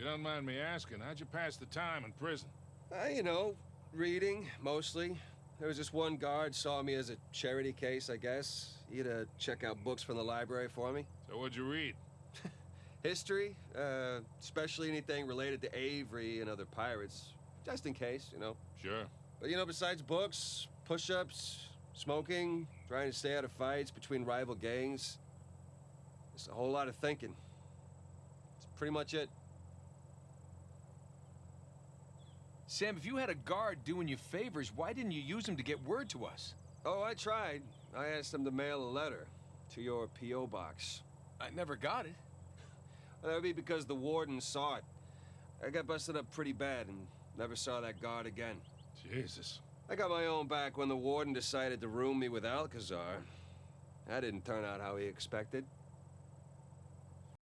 you don't mind me asking, how'd you pass the time in prison? Uh, you know, reading, mostly. There was just one guard saw me as a charity case, I guess. He had to check out books from the library for me. So what'd you read? History, uh, especially anything related to Avery and other pirates. Just in case, you know. Sure. But, you know, besides books, push-ups, smoking, trying to stay out of fights between rival gangs, just a whole lot of thinking. That's pretty much it. Sam, if you had a guard doing you favors, why didn't you use him to get word to us? Oh, I tried. I asked him to mail a letter to your P.O. box. I never got it. Well, that would be because the warden saw it. I got busted up pretty bad and never saw that guard again. Jesus. I got my own back when the warden decided to room me with Alcazar. That didn't turn out how he expected.